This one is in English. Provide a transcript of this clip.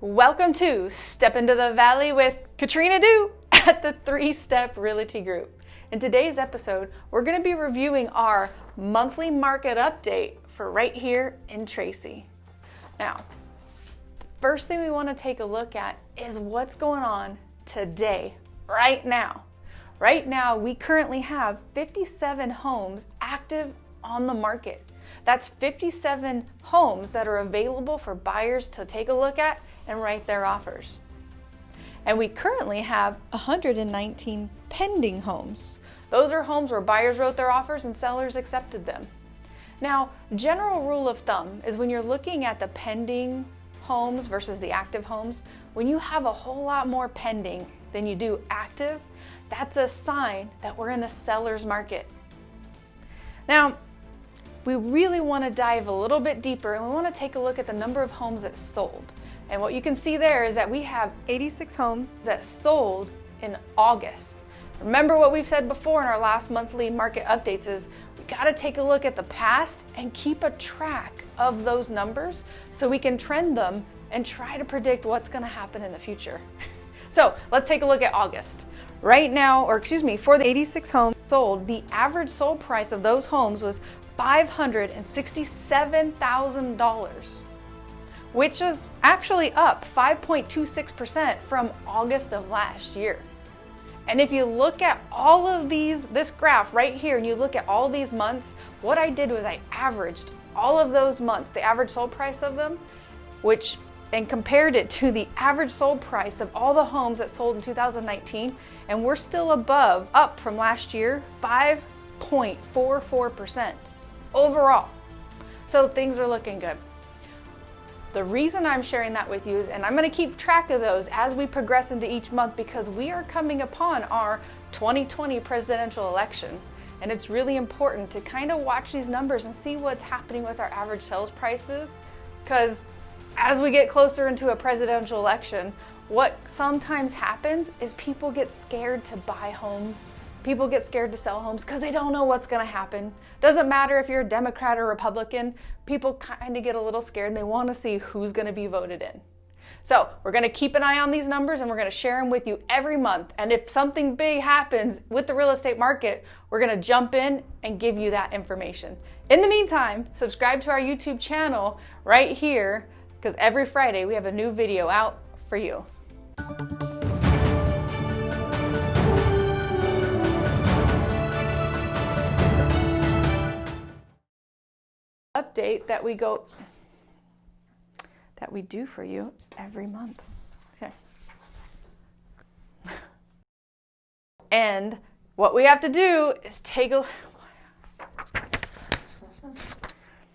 Welcome to Step into the Valley with Katrina Du at the Three Step Realty Group. In today's episode, we're going to be reviewing our monthly market update for right here in Tracy. Now, first thing we want to take a look at is what's going on today, right now. Right now, we currently have 57 homes active on the market. That's 57 homes that are available for buyers to take a look at and write their offers. And we currently have 119 pending homes. Those are homes where buyers wrote their offers and sellers accepted them. Now, general rule of thumb is when you're looking at the pending homes versus the active homes, when you have a whole lot more pending than you do active, that's a sign that we're in a seller's market. Now, we really want to dive a little bit deeper and we want to take a look at the number of homes that sold. And what you can see there is that we have 86 homes that sold in August. Remember what we've said before in our last monthly market updates is we got to take a look at the past and keep a track of those numbers so we can trend them and try to predict what's going to happen in the future. so let's take a look at August. Right now, or excuse me, for the 86 homes sold, the average sold price of those homes was $567,000 which is actually up 5.26% from August of last year. And if you look at all of these, this graph right here, and you look at all these months, what I did was I averaged all of those months, the average sold price of them, which, and compared it to the average sold price of all the homes that sold in 2019, and we're still above, up from last year, 5.44% overall. So things are looking good. The reason I'm sharing that with you is, and I'm gonna keep track of those as we progress into each month because we are coming upon our 2020 presidential election. And it's really important to kind of watch these numbers and see what's happening with our average sales prices. Because as we get closer into a presidential election, what sometimes happens is people get scared to buy homes People get scared to sell homes because they don't know what's going to happen. Doesn't matter if you're a Democrat or Republican, people kind of get a little scared and they want to see who's going to be voted in. So we're going to keep an eye on these numbers and we're going to share them with you every month. And if something big happens with the real estate market, we're going to jump in and give you that information. In the meantime, subscribe to our YouTube channel right here because every Friday we have a new video out for you. Update that we go that we do for you every month. Okay. and what we have to do is take a